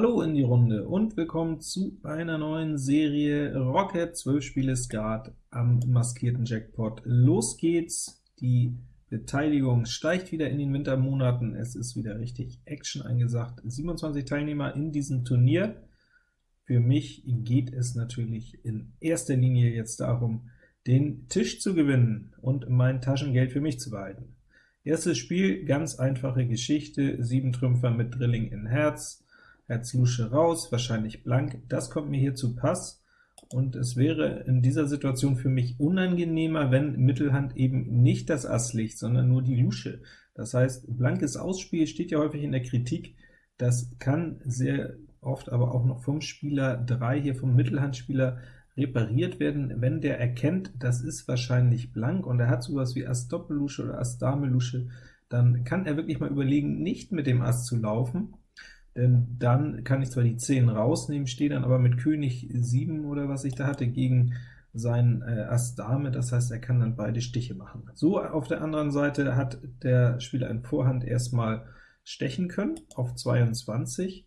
Hallo in die Runde und willkommen zu einer neuen Serie Rocket 12 Spiele Skat am maskierten Jackpot. Los geht's, die Beteiligung steigt wieder in den Wintermonaten, es ist wieder richtig Action eingesagt. 27 Teilnehmer in diesem Turnier. Für mich geht es natürlich in erster Linie jetzt darum, den Tisch zu gewinnen und mein Taschengeld für mich zu behalten. Erstes Spiel, ganz einfache Geschichte, 7 Trümpfer mit Drilling in Herz, Herz Lusche raus, wahrscheinlich blank, das kommt mir hier zu Pass, und es wäre in dieser Situation für mich unangenehmer, wenn Mittelhand eben nicht das Ass liegt, sondern nur die Lusche. Das heißt, blankes Ausspiel steht ja häufig in der Kritik, das kann sehr oft aber auch noch vom Spieler 3, hier vom Mittelhandspieler, repariert werden, wenn der erkennt, das ist wahrscheinlich blank, und er hat sowas wie Ass Doppellusche oder Ass Dame Lusche, dann kann er wirklich mal überlegen, nicht mit dem Ass zu laufen, denn dann kann ich zwar die 10 rausnehmen, stehe dann aber mit König 7 oder was ich da hatte, gegen sein äh, Ass Dame, das heißt, er kann dann beide Stiche machen. So, auf der anderen Seite hat der Spieler in Vorhand erstmal stechen können auf 22.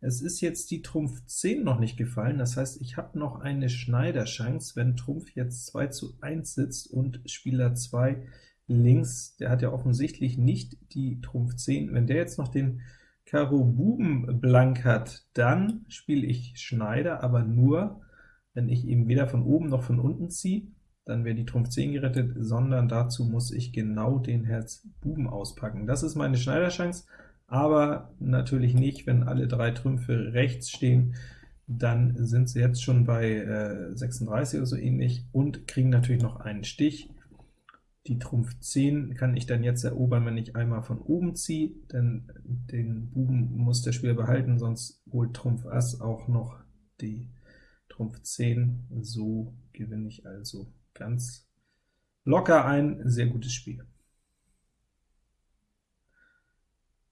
Es ist jetzt die Trumpf 10 noch nicht gefallen, das heißt, ich habe noch eine Schneiderchance, wenn Trumpf jetzt 2 zu 1 sitzt und Spieler 2 links, der hat ja offensichtlich nicht die Trumpf 10, wenn der jetzt noch den Karo Buben blank hat, dann spiele ich Schneider, aber nur, wenn ich eben weder von oben noch von unten ziehe, dann wäre die Trumpf 10 gerettet, sondern dazu muss ich genau den Herz Buben auspacken. Das ist meine Schneiderchance, aber natürlich nicht, wenn alle drei Trümpfe rechts stehen, dann sind sie jetzt schon bei äh, 36 oder so ähnlich und kriegen natürlich noch einen Stich. Die Trumpf 10 kann ich dann jetzt erobern, wenn ich einmal von oben ziehe, denn den Buben muss der Spieler behalten, sonst holt Trumpf Ass auch noch die Trumpf 10. So gewinne ich also ganz locker ein sehr gutes Spiel.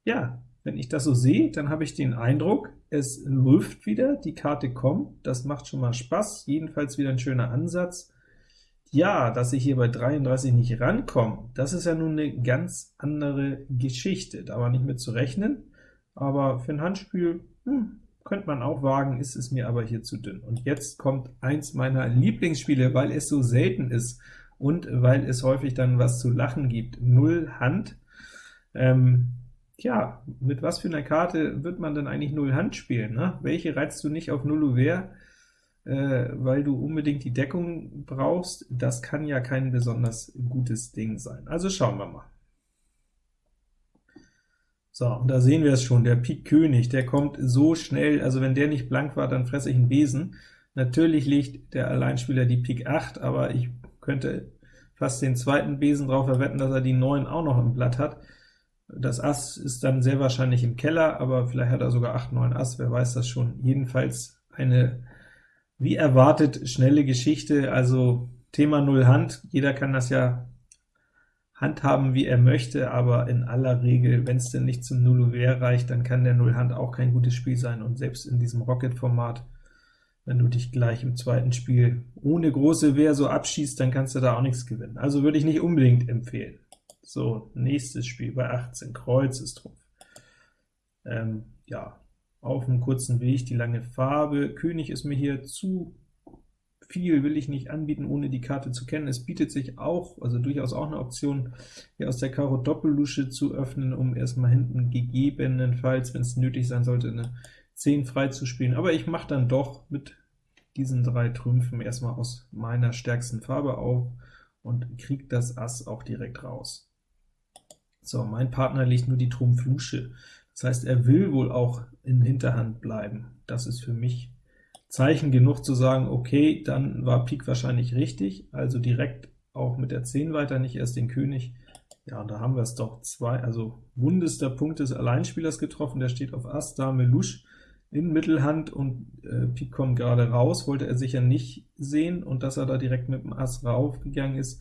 Ja, wenn ich das so sehe, dann habe ich den Eindruck, es läuft wieder, die Karte kommt, das macht schon mal Spaß, jedenfalls wieder ein schöner Ansatz. Ja, dass ich hier bei 33 nicht rankomme, das ist ja nun eine ganz andere Geschichte. Da war nicht mit zu rechnen, aber für ein Handspiel hm, könnte man auch wagen, ist es mir aber hier zu dünn. Und jetzt kommt eins meiner Lieblingsspiele, weil es so selten ist und weil es häufig dann was zu lachen gibt. Null Hand. Ähm, ja, mit was für einer Karte wird man denn eigentlich Null Hand spielen? Ne? Welche reizt du nicht auf Null Ouvert? Äh, weil du unbedingt die Deckung brauchst, das kann ja kein besonders gutes Ding sein. Also schauen wir mal. So, und da sehen wir es schon, der Pik König, der kommt so schnell, also wenn der nicht blank war, dann fresse ich einen Besen. Natürlich legt der Alleinspieler die Pik 8, aber ich könnte fast den zweiten Besen drauf verwetten, dass er die 9 auch noch im Blatt hat. Das Ass ist dann sehr wahrscheinlich im Keller, aber vielleicht hat er sogar 8, 9 Ass, wer weiß das schon. Jedenfalls eine wie erwartet, schnelle Geschichte, also Thema Null Hand, jeder kann das ja handhaben, wie er möchte, aber in aller Regel, wenn es denn nicht zum Null Ouvert reicht, dann kann der Null Hand auch kein gutes Spiel sein, und selbst in diesem Rocket-Format, wenn du dich gleich im zweiten Spiel ohne große Wehr so abschießt, dann kannst du da auch nichts gewinnen. Also würde ich nicht unbedingt empfehlen. So, nächstes Spiel bei 18, Kreuz ist Trumpf. Ähm, ja, auf einem kurzen Weg die lange Farbe. König ist mir hier zu viel, will ich nicht anbieten, ohne die Karte zu kennen. Es bietet sich auch, also durchaus auch eine Option, hier aus der Karo Doppellusche zu öffnen, um erstmal hinten gegebenenfalls, wenn es nötig sein sollte, eine 10 frei zu spielen. Aber ich mache dann doch mit diesen drei Trümpfen erstmal aus meiner stärksten Farbe auf und kriege das Ass auch direkt raus. So, mein Partner legt nur die Trumpf Lusche. Das heißt, er will wohl auch in Hinterhand bleiben. Das ist für mich Zeichen genug zu sagen, okay, dann war Pik wahrscheinlich richtig, also direkt auch mit der 10 weiter, nicht erst den König. Ja, da haben wir es doch, zwei, also wundester Punkt des Alleinspielers getroffen, der steht auf Ass, Dame, Lusch in Mittelhand und äh, Pik kommt gerade raus, wollte er sicher nicht sehen, und dass er da direkt mit dem Ass raufgegangen ist,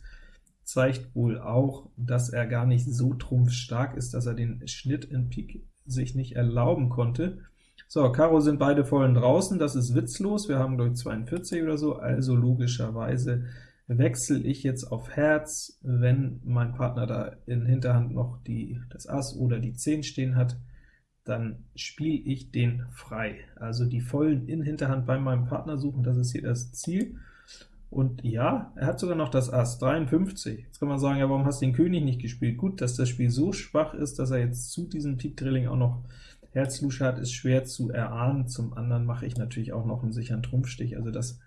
zeigt wohl auch, dass er gar nicht so trumpfstark ist, dass er den Schnitt in Pik sich nicht erlauben konnte. So, Karo sind beide vollen draußen, das ist witzlos, wir haben glaube ich 42 oder so, also logischerweise wechsle ich jetzt auf Herz, wenn mein Partner da in Hinterhand noch die, das Ass oder die 10 stehen hat, dann spiele ich den frei. Also die vollen in Hinterhand bei meinem Partner suchen, das ist hier das Ziel. Und ja, er hat sogar noch das Ass, 53. Jetzt kann man sagen, ja, warum hast du den König nicht gespielt? Gut, dass das Spiel so schwach ist, dass er jetzt zu diesem Pik Drilling auch noch Herz-Lusche hat, ist schwer zu erahnen. Zum anderen mache ich natürlich auch noch einen sicheren Trumpfstich, also das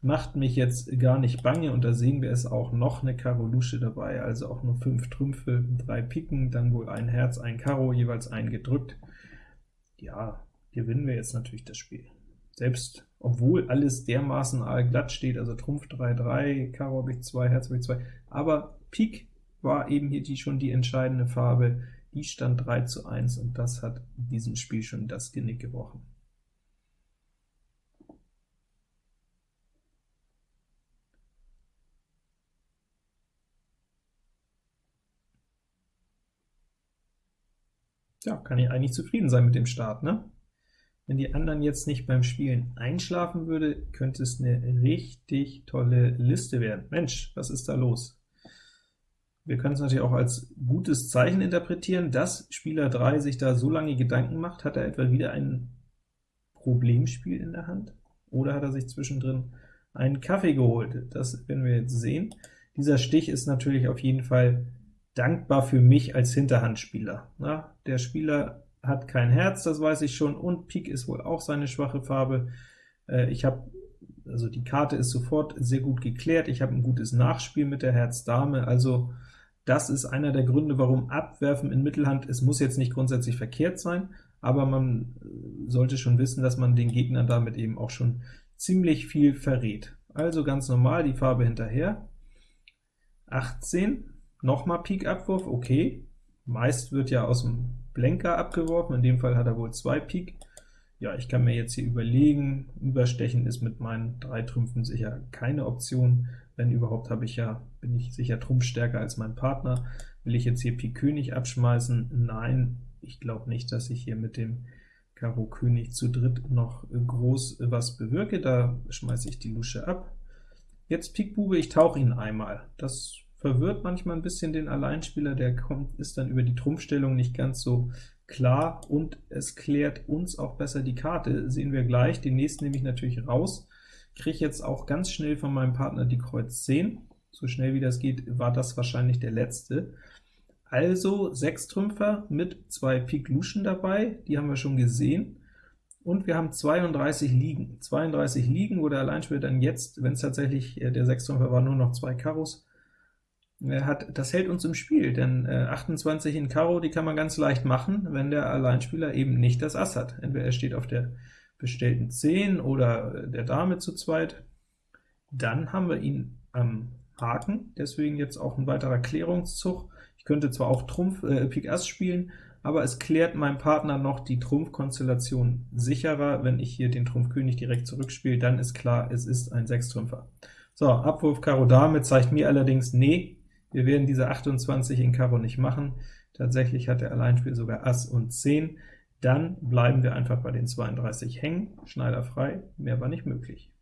macht mich jetzt gar nicht bange, und da sehen wir es auch noch eine Karo Lusche dabei, also auch nur 5 Trümpfe, 3 Piken, dann wohl ein Herz, ein Karo, jeweils ein gedrückt. Ja, gewinnen wir jetzt natürlich das Spiel. Selbst obwohl alles dermaßen glatt steht, also Trumpf 3, 3, Karo habe ich 2, Herz habe ich 2, aber Pik war eben hier die, schon die entscheidende Farbe, die stand 3 zu 1, und das hat diesem Spiel schon das Genick gebrochen. Ja, kann ich eigentlich zufrieden sein mit dem Start, ne? Wenn die anderen jetzt nicht beim Spielen einschlafen würde, könnte es eine richtig tolle Liste werden. Mensch, was ist da los? Wir können es natürlich auch als gutes Zeichen interpretieren, dass Spieler 3 sich da so lange Gedanken macht. Hat er etwa wieder ein Problemspiel in der Hand? Oder hat er sich zwischendrin einen Kaffee geholt? Das werden wir jetzt sehen. Dieser Stich ist natürlich auf jeden Fall dankbar für mich als Hinterhandspieler. Na, der Spieler hat kein Herz, das weiß ich schon, und Pik ist wohl auch seine schwache Farbe. Äh, ich habe, also die Karte ist sofort sehr gut geklärt, ich habe ein gutes Nachspiel mit der Herz-Dame, also das ist einer der Gründe, warum Abwerfen in Mittelhand, es muss jetzt nicht grundsätzlich verkehrt sein, aber man äh, sollte schon wissen, dass man den Gegner damit eben auch schon ziemlich viel verrät. Also ganz normal, die Farbe hinterher. 18, nochmal Pik-Abwurf, okay. Meist wird ja aus dem Blenker abgeworfen, in dem Fall hat er wohl zwei Pik. Ja, ich kann mir jetzt hier überlegen, Überstechen ist mit meinen drei Trümpfen sicher keine Option. Wenn überhaupt, habe ich ja, bin ich sicher trumpfstärker als mein Partner. Will ich jetzt hier Pik König abschmeißen? Nein, ich glaube nicht, dass ich hier mit dem Karo König zu dritt noch groß was bewirke. Da schmeiße ich die Lusche ab. Jetzt Pik Bube, ich tauche ihn einmal. Das verwirrt manchmal ein bisschen den Alleinspieler, der kommt, ist dann über die Trumpfstellung nicht ganz so klar, und es klärt uns auch besser die Karte, sehen wir gleich. Den nächsten nehme ich natürlich raus, kriege jetzt auch ganz schnell von meinem Partner die Kreuz 10. So schnell wie das geht, war das wahrscheinlich der letzte. Also 6 Trümpfer mit zwei Pik Luschen dabei, die haben wir schon gesehen. Und wir haben 32 Liegen. 32 Liegen, wo der Alleinspieler dann jetzt, wenn es tatsächlich äh, der 6 Trümpfer war, nur noch zwei Karos, hat, das hält uns im Spiel, denn äh, 28 in Karo, die kann man ganz leicht machen, wenn der Alleinspieler eben nicht das Ass hat. Entweder er steht auf der bestellten 10 oder der Dame zu zweit, dann haben wir ihn am Haken, deswegen jetzt auch ein weiterer Klärungszug. Ich könnte zwar auch Trumpf äh, Pik Ass spielen, aber es klärt meinem Partner noch die Trumpfkonstellation sicherer. Wenn ich hier den Trumpf König direkt zurückspiele, dann ist klar, es ist ein Sechstrümpfer. So, Abwurf Karo Dame zeigt mir allerdings, nee, wir werden diese 28 in Karo nicht machen. Tatsächlich hat der Alleinspiel sogar Ass und 10. Dann bleiben wir einfach bei den 32 hängen, Schneider frei, mehr war nicht möglich.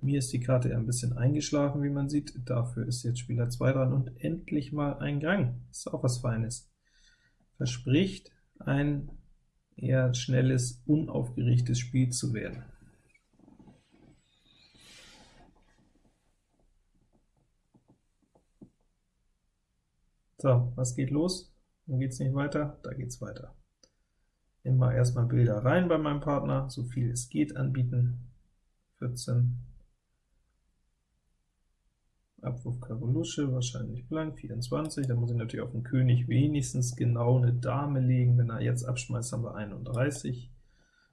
Mir ist die Karte ja ein bisschen eingeschlafen, wie man sieht. Dafür ist jetzt Spieler 2 dran und endlich mal ein Gang. Ist auch was Feines verspricht, ein eher schnelles, unaufgeregtes Spiel zu werden. So, was geht los? Wo geht es nicht weiter? Da geht es weiter. Immer erstmal Bilder rein bei meinem Partner, so viel es geht anbieten. 14, Abwurf Karo Lusche, wahrscheinlich blank, 24, da muss ich natürlich auf den König wenigstens genau eine Dame legen, wenn er jetzt abschmeißt, haben wir 31.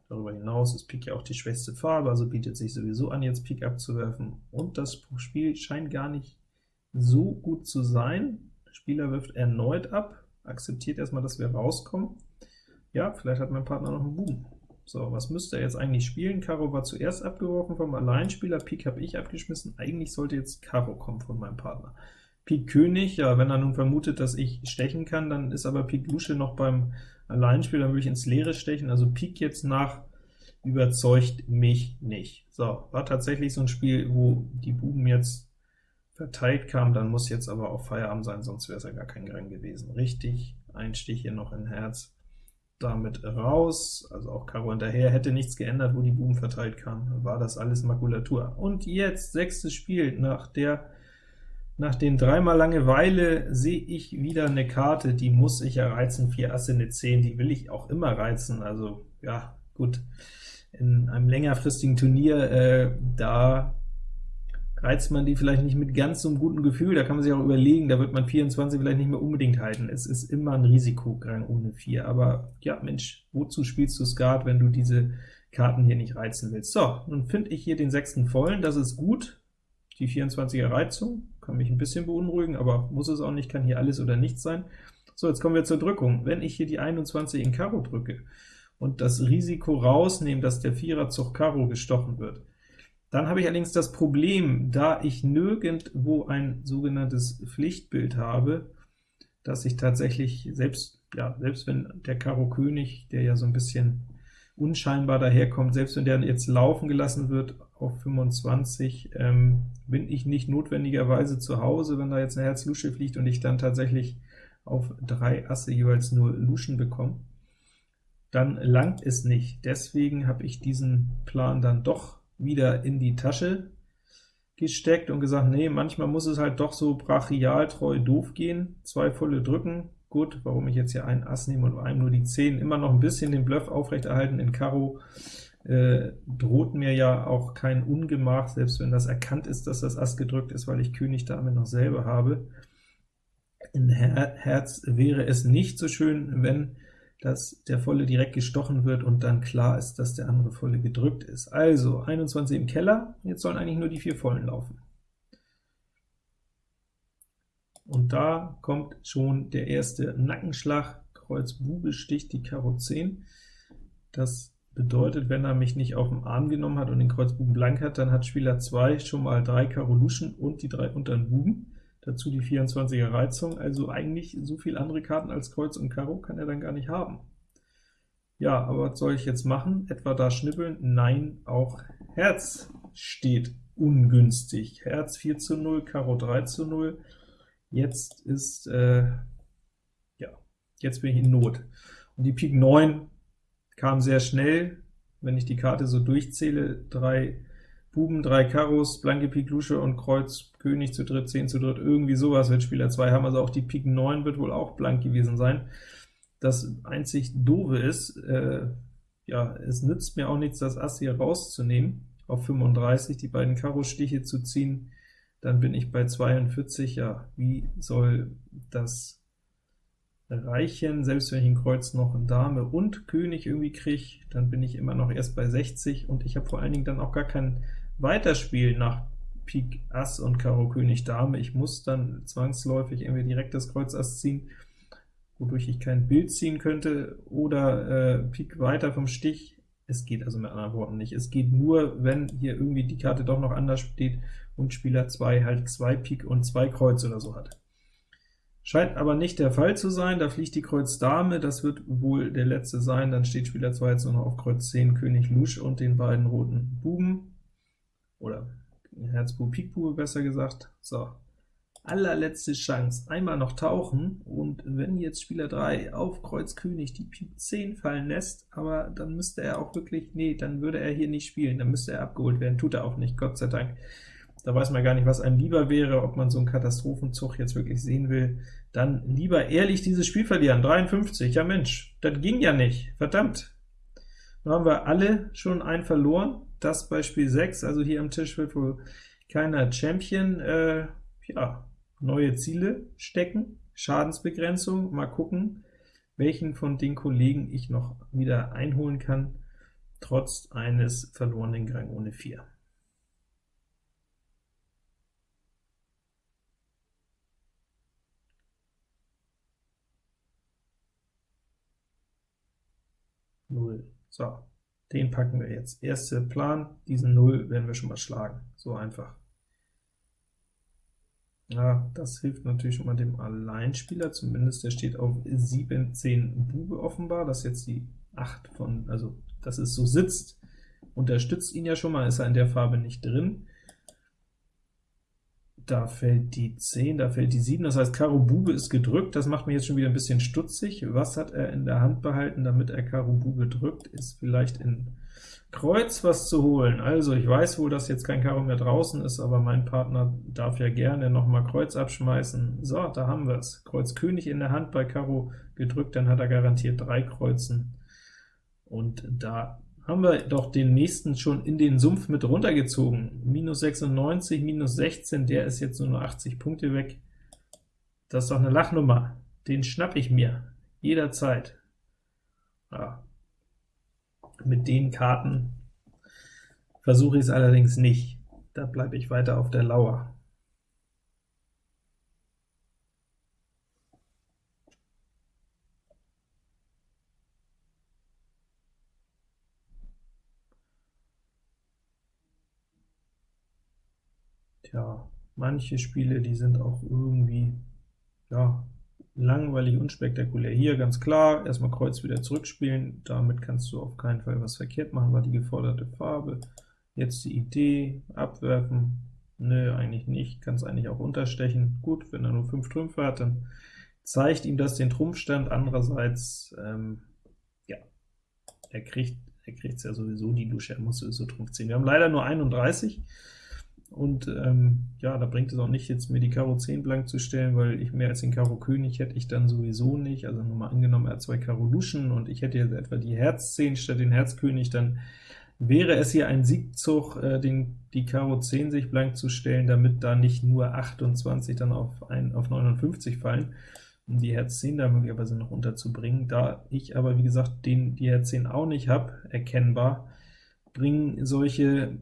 Darüber hinaus ist Pik ja auch die schwächste Farbe, also bietet sich sowieso an, jetzt Pik abzuwerfen, und das Spiel scheint gar nicht so gut zu sein. Der Spieler wirft erneut ab, akzeptiert erstmal, dass wir rauskommen. Ja, vielleicht hat mein Partner noch einen Buben. So, was müsste er jetzt eigentlich spielen? Karo war zuerst abgeworfen vom Alleinspieler, Pik habe ich abgeschmissen. Eigentlich sollte jetzt Karo kommen von meinem Partner. Pik König, ja, wenn er nun vermutet, dass ich stechen kann, dann ist aber Pik Lusche noch beim Alleinspieler, dann würde ich ins Leere stechen. Also Pik jetzt nach überzeugt mich nicht. So, war tatsächlich so ein Spiel, wo die Buben jetzt verteilt kamen, dann muss jetzt aber auch Feierabend sein, sonst wäre es ja gar kein Gang gewesen. Richtig, ein Stich hier noch in Herz, damit raus, also auch Karo hinterher, hätte nichts geändert, wo die Buben verteilt kamen, war das alles Makulatur. Und jetzt, sechstes Spiel, nach der nach den dreimal Langeweile sehe ich wieder eine Karte, die muss ich ja reizen, 4 Asse, eine 10, die will ich auch immer reizen, also ja, gut, in einem längerfristigen Turnier, äh, da reizt man die vielleicht nicht mit ganz so einem guten Gefühl, da kann man sich auch überlegen, da wird man 24 vielleicht nicht mehr unbedingt halten. Es ist immer ein Risikograng ohne 4, aber ja, Mensch, wozu spielst du Skat, wenn du diese Karten hier nicht reizen willst? So, nun finde ich hier den sechsten vollen, das ist gut, die 24er Reizung, kann mich ein bisschen beunruhigen, aber muss es auch nicht, kann hier alles oder nichts sein. So, jetzt kommen wir zur Drückung. Wenn ich hier die 21 in Karo drücke und das Risiko rausnehme, dass der Vierer Zug Karo gestochen wird, dann habe ich allerdings das Problem, da ich nirgendwo ein sogenanntes Pflichtbild habe, dass ich tatsächlich, selbst, ja, selbst wenn der Karo König, der ja so ein bisschen unscheinbar daherkommt, selbst wenn der jetzt laufen gelassen wird auf 25, ähm, bin ich nicht notwendigerweise zu Hause, wenn da jetzt eine Herz-Lusche fliegt und ich dann tatsächlich auf drei Asse jeweils nur Luschen bekomme, dann langt es nicht. Deswegen habe ich diesen Plan dann doch wieder in die Tasche gesteckt und gesagt, nee, manchmal muss es halt doch so brachialtreu doof gehen, zwei volle drücken, Gut, warum ich jetzt hier einen Ass nehme und einem nur die 10, immer noch ein bisschen den Bluff aufrechterhalten in Karo, äh, droht mir ja auch kein Ungemach, selbst wenn das erkannt ist, dass das Ass gedrückt ist, weil ich König Dame noch selber habe. In Her Herz wäre es nicht so schön, wenn dass der Volle direkt gestochen wird und dann klar ist, dass der andere Volle gedrückt ist. Also 21 im Keller, jetzt sollen eigentlich nur die vier Vollen laufen. Und da kommt schon der erste Nackenschlag, Kreuz Bube sticht die Karo 10. Das bedeutet, wenn er mich nicht auf den Arm genommen hat und den Kreuz Buben blank hat, dann hat Spieler 2 schon mal drei Karo Luschen und die drei unteren Buben, dazu die 24er Reizung, also eigentlich so viel andere Karten als Kreuz und Karo kann er dann gar nicht haben. Ja, aber was soll ich jetzt machen? Etwa da schnippeln? Nein, auch Herz steht ungünstig. Herz 4 zu 0, Karo 3 zu 0, Jetzt ist, äh, ja, jetzt bin ich in Not. Und die Pik 9 kam sehr schnell, wenn ich die Karte so durchzähle, drei Buben, drei Karos, blanke Pik Lusche und Kreuz König zu dritt, 10 zu dritt, irgendwie sowas wird Spieler 2 haben, also auch die Pik 9 wird wohl auch blank gewesen sein. Das einzig Doofe ist, äh, ja, es nützt mir auch nichts, das Ass hier rauszunehmen, auf 35 die beiden Karo-Stiche zu ziehen, dann bin ich bei 42, ja, wie soll das reichen? Selbst wenn ich in Kreuz noch ein Dame und König irgendwie kriege, dann bin ich immer noch erst bei 60, und ich habe vor allen Dingen dann auch gar kein Weiterspiel nach Pik Ass und Karo König Dame. Ich muss dann zwangsläufig irgendwie direkt das Kreuz Ass ziehen, wodurch ich kein Bild ziehen könnte, oder äh, Pik weiter vom Stich. Es geht also mit anderen Worten nicht. Es geht nur, wenn hier irgendwie die Karte doch noch anders steht und Spieler 2 halt 2 Pik und 2 Kreuz oder so hat. Scheint aber nicht der Fall zu sein, da fliegt die Kreuz Dame, das wird wohl der letzte sein, dann steht Spieler 2 jetzt nur noch auf Kreuz 10, König Lusch und den beiden roten Buben, oder Herz Bub, Pik Bube besser gesagt. So, allerletzte Chance, einmal noch tauchen, und wenn jetzt Spieler 3 auf Kreuz König die Pik 10 fallen lässt, aber dann müsste er auch wirklich, nee, dann würde er hier nicht spielen, dann müsste er abgeholt werden, tut er auch nicht, Gott sei Dank. Da weiß man gar nicht, was einem lieber wäre, ob man so einen Katastrophenzug jetzt wirklich sehen will. Dann lieber ehrlich dieses Spiel verlieren, 53, ja Mensch, das ging ja nicht, verdammt. Nun haben wir alle schon einen verloren, das bei Spiel 6, also hier am Tisch wird wohl keiner Champion. Äh, ja, neue Ziele stecken, Schadensbegrenzung, mal gucken, welchen von den Kollegen ich noch wieder einholen kann, trotz eines verlorenen Gang ohne 4. 0. So, den packen wir jetzt. Erster Plan, diesen 0 werden wir schon mal schlagen. So einfach. Ja, das hilft natürlich schon mal dem Alleinspieler, zumindest der steht auf 7, 10 Bube offenbar, das ist jetzt die 8 von, also dass es so sitzt, unterstützt ihn ja schon mal, ist er in der Farbe nicht drin. Da fällt die 10, da fällt die 7, das heißt Karo Bube ist gedrückt, das macht mich jetzt schon wieder ein bisschen stutzig. Was hat er in der Hand behalten, damit er Karo Bube drückt? Ist vielleicht in Kreuz was zu holen. Also ich weiß wohl, dass jetzt kein Karo mehr draußen ist, aber mein Partner darf ja gerne noch mal Kreuz abschmeißen. So, da haben wir es. Kreuz König in der Hand bei Karo gedrückt, dann hat er garantiert drei Kreuzen. Und da haben wir doch den nächsten schon in den Sumpf mit runtergezogen. Minus 96, minus 16, der ist jetzt nur noch 80 Punkte weg. Das ist doch eine Lachnummer. Den schnapp ich mir, jederzeit. Ja. Mit den Karten versuche ich es allerdings nicht. Da bleibe ich weiter auf der Lauer. Tja, manche Spiele, die sind auch irgendwie, ja, langweilig, unspektakulär. Hier ganz klar, erstmal Kreuz wieder zurückspielen, damit kannst du auf keinen Fall was verkehrt machen, war die geforderte Farbe. Jetzt die Idee, abwerfen, nö, eigentlich nicht, kann es eigentlich auch unterstechen. Gut, wenn er nur 5 Trümpfe hat, dann zeigt ihm das den Trumpfstand, andererseits, ähm, ja, er kriegt er kriegt ja sowieso die Dusche, er muss sowieso Trumpf ziehen. Wir haben leider nur 31, und ähm, ja, da bringt es auch nicht, jetzt mir die Karo 10 blank zu stellen, weil ich mehr als den Karo König hätte ich dann sowieso nicht. Also nur mal angenommen, er hat zwei Karo Luschen und ich hätte jetzt etwa die Herz 10 statt den Herz König, dann wäre es hier ein Siegzug, äh, den, die Karo 10 sich blank zu stellen, damit da nicht nur 28 dann auf, ein, auf 59 fallen, um die Herz 10 da möglicherweise noch unterzubringen. Da ich aber, wie gesagt, den, die Herz 10 auch nicht habe, erkennbar, bringen solche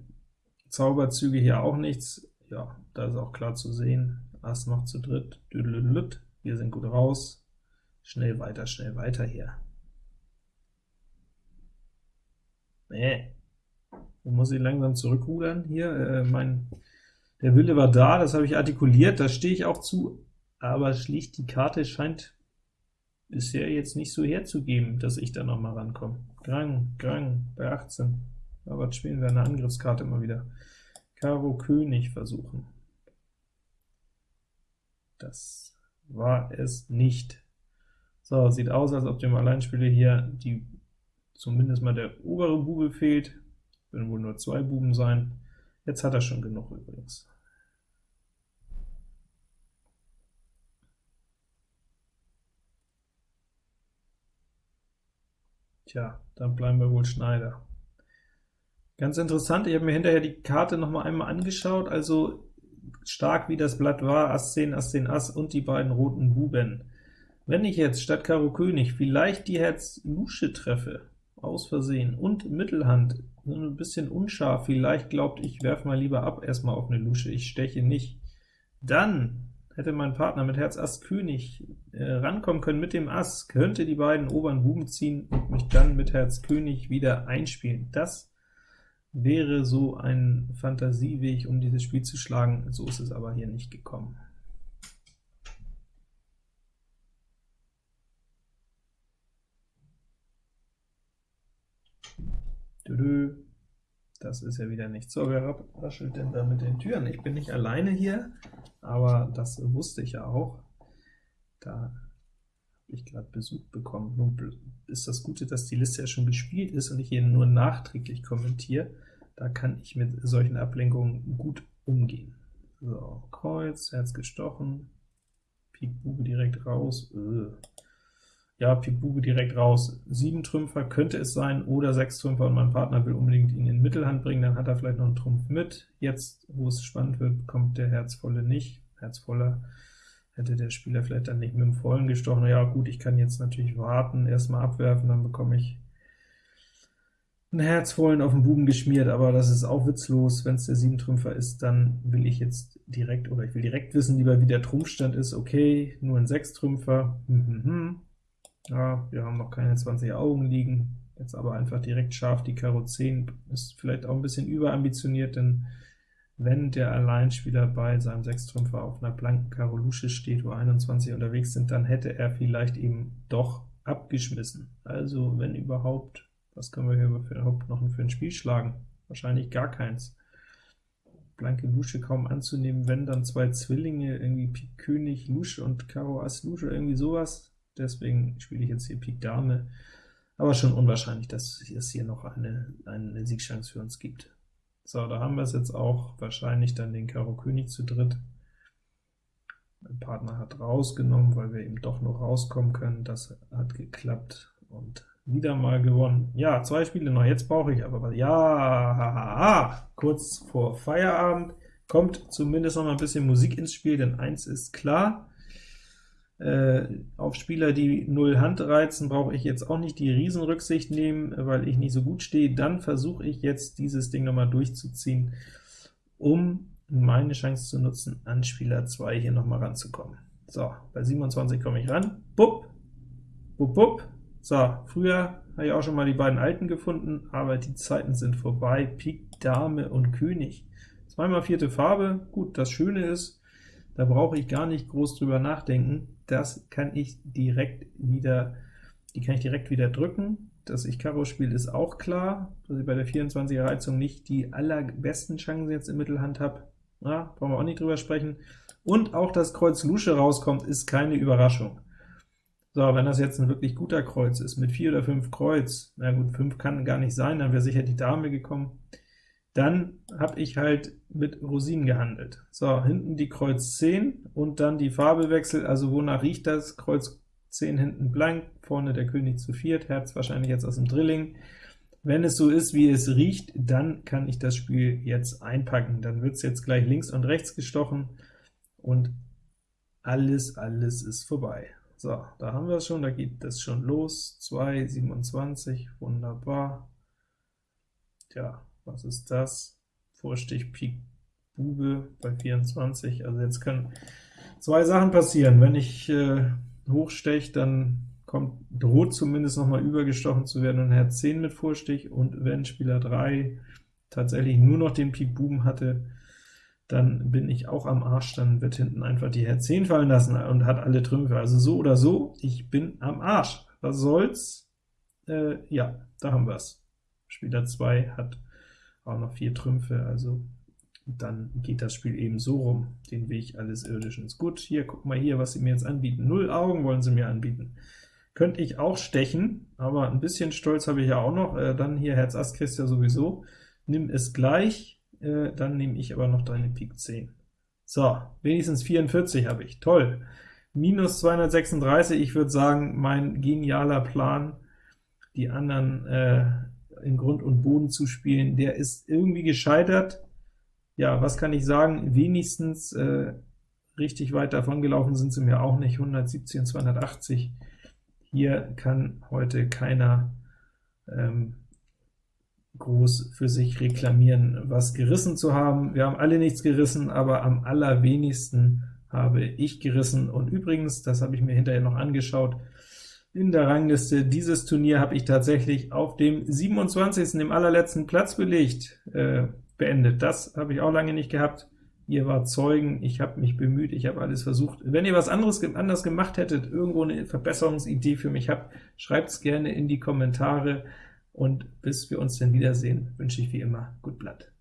Zauberzüge hier auch nichts. Ja, da ist auch klar zu sehen. Ass noch zu dritt. Düdelüdelüt. Wir sind gut raus. Schnell weiter, schnell weiter hier. Nee. Man muss ich langsam zurückrudern hier. Äh, mein, der Wille war da, das habe ich artikuliert, da stehe ich auch zu, aber schlicht die Karte scheint bisher jetzt nicht so herzugeben, dass ich da noch mal rankomme. Grang, Grang, bei 18. Aber spielen wir eine Angriffskarte immer wieder. Karo König versuchen. Das war es nicht. So, sieht aus, als ob dem Alleinspieler hier die zumindest mal der obere Bube fehlt. Werden wohl nur zwei Buben sein. Jetzt hat er schon genug übrigens. Tja, dann bleiben wir wohl Schneider. Ganz interessant, ich habe mir hinterher die Karte noch mal einmal angeschaut, also stark wie das Blatt war, Ass 10, Ass 10, Ass und die beiden roten Buben. Wenn ich jetzt statt Karo König vielleicht die Herz Lusche treffe, aus Versehen, und Mittelhand, so ein bisschen unscharf, vielleicht glaubt, ich werfe mal lieber ab erstmal auf eine Lusche, ich steche nicht, dann hätte mein Partner mit Herz Ass König äh, rankommen können mit dem Ass, könnte die beiden oberen Buben ziehen und mich dann mit Herz König wieder einspielen. Das wäre so ein Fantasieweg, um dieses Spiel zu schlagen, so ist es aber hier nicht gekommen. Das ist ja wieder nicht so. Wer raschelt denn da mit den Türen? Ich bin nicht alleine hier, aber das wusste ich ja auch. Da ich gerade Besuch bekommen. Nun ist das Gute, dass die Liste ja schon gespielt ist und ich hier nur nachträglich kommentiere. Da kann ich mit solchen Ablenkungen gut umgehen. So, Kreuz, Herz gestochen, Pik Bube direkt raus, äh. ja, Pik Bube direkt raus, 7 Trümpfer könnte es sein, oder 6 Trümpfer, und mein Partner will unbedingt ihn in Mittelhand bringen, dann hat er vielleicht noch einen Trumpf mit. Jetzt, wo es spannend wird, kommt der Herzvolle nicht. Herzvoller hätte der Spieler vielleicht dann nicht mit dem Vollen gestochen. Ja gut, ich kann jetzt natürlich warten, erstmal abwerfen, dann bekomme ich ein Herzvollen auf den Buben geschmiert, aber das ist auch witzlos. Wenn es der 7-Trümpfer ist, dann will ich jetzt direkt, oder ich will direkt wissen, lieber wie der Trumpfstand ist. Okay, nur ein 6-Trümpfer. Mhm. Ja, wir haben noch keine 20 Augen liegen. Jetzt aber einfach direkt scharf die Karo 10. Ist vielleicht auch ein bisschen überambitioniert, denn wenn der Alleinspieler bei seinem 6-Trümpfer auf einer blanken Karo Lusche steht, wo 21 unterwegs sind, dann hätte er vielleicht eben doch abgeschmissen. Also wenn überhaupt Was können wir hier überhaupt noch für ein Spiel schlagen? Wahrscheinlich gar keins. Blanke Lusche kaum anzunehmen, wenn dann zwei Zwillinge, irgendwie Pik König, Lusche und Karo Ass Lusche, irgendwie sowas. Deswegen spiele ich jetzt hier Pik Dame, aber schon unwahrscheinlich, dass es hier noch eine, eine Siegchance für uns gibt. So, da haben wir es jetzt auch, wahrscheinlich dann den Karo König zu dritt. Mein Partner hat rausgenommen, weil wir eben doch noch rauskommen können. Das hat geklappt und wieder mal gewonnen. Ja, zwei Spiele noch, jetzt brauche ich aber was. Ja, haha, kurz vor Feierabend kommt zumindest noch mal ein bisschen Musik ins Spiel, denn eins ist klar, auf Spieler, die null Hand reizen, brauche ich jetzt auch nicht die Riesenrücksicht nehmen, weil ich nicht so gut stehe. Dann versuche ich jetzt, dieses Ding noch mal durchzuziehen, um meine Chance zu nutzen, an Spieler 2 hier noch mal ranzukommen. So, bei 27 komme ich ran. Bupp, bupp, bupp, so, früher habe ich auch schon mal die beiden Alten gefunden, aber die Zeiten sind vorbei. Pik, Dame und König. Zweimal vierte Farbe, gut, das Schöne ist, da brauche ich gar nicht groß drüber nachdenken. Das kann ich direkt wieder, die kann ich direkt wieder drücken. Dass ich Karo spiele, ist auch klar, dass ich bei der 24er Reizung nicht die allerbesten Chancen jetzt in Mittelhand habe. Ja, brauchen wir auch nicht drüber sprechen. Und auch, dass Kreuz Lusche rauskommt, ist keine Überraschung. So, wenn das jetzt ein wirklich guter Kreuz ist, mit 4 oder 5 Kreuz, na gut, 5 kann gar nicht sein, dann wäre sicher die Dame gekommen, dann habe ich halt mit Rosinen gehandelt. So, hinten die Kreuz 10 und dann die Farbe wechselt, also wonach riecht das? Kreuz 10 hinten blank, vorne der König zu viert, Herz wahrscheinlich jetzt aus dem Drilling. Wenn es so ist, wie es riecht, dann kann ich das Spiel jetzt einpacken. Dann wird es jetzt gleich links und rechts gestochen, und alles, alles ist vorbei. So, da haben wir es schon, da geht es schon los, 2, 27, wunderbar. Tja, was ist das? Vorstich Pik Bube bei 24, also jetzt können zwei Sachen passieren. Wenn ich äh, hochsteche, dann kommt, droht zumindest noch mal übergestochen zu werden und Herz 10 mit Vorstich, und wenn Spieler 3 tatsächlich nur noch den Pik Buben hatte, dann bin ich auch am Arsch, dann wird hinten einfach die Herz 10 fallen lassen und hat alle Trümpfe. Also so oder so, ich bin am Arsch. Was soll's? Äh, ja, da haben wir's. Spieler 2 hat auch noch vier Trümpfe, also dann geht das Spiel eben so rum, den Weg alles Irdischen. Gut, hier, guck mal hier, was sie mir jetzt anbieten. Null Augen wollen sie mir anbieten. Könnte ich auch stechen, aber ein bisschen Stolz habe ich ja auch noch. Äh, dann hier Herz Ass kriegst ja sowieso. Nimm es gleich, äh, dann nehme ich aber noch deine Pik 10. So, wenigstens 44 habe ich, toll. Minus 236, ich würde sagen, mein genialer Plan, die anderen äh, in Grund und Boden zu spielen, der ist irgendwie gescheitert. Ja, was kann ich sagen? Wenigstens äh, richtig weit davon gelaufen sind sie mir auch nicht, 170 und 280. Hier kann heute keiner ähm, groß für sich reklamieren, was gerissen zu haben. Wir haben alle nichts gerissen, aber am allerwenigsten habe ich gerissen. Und übrigens, das habe ich mir hinterher noch angeschaut, in der Rangliste dieses Turnier habe ich tatsächlich auf dem 27., dem allerletzten Platz belegt, äh, beendet. Das habe ich auch lange nicht gehabt. Ihr wart Zeugen, ich habe mich bemüht, ich habe alles versucht. Wenn ihr was anderes anders gemacht hättet, irgendwo eine Verbesserungsidee für mich habt, schreibt es gerne in die Kommentare. Und bis wir uns dann wiedersehen, wünsche ich wie immer gut Blatt.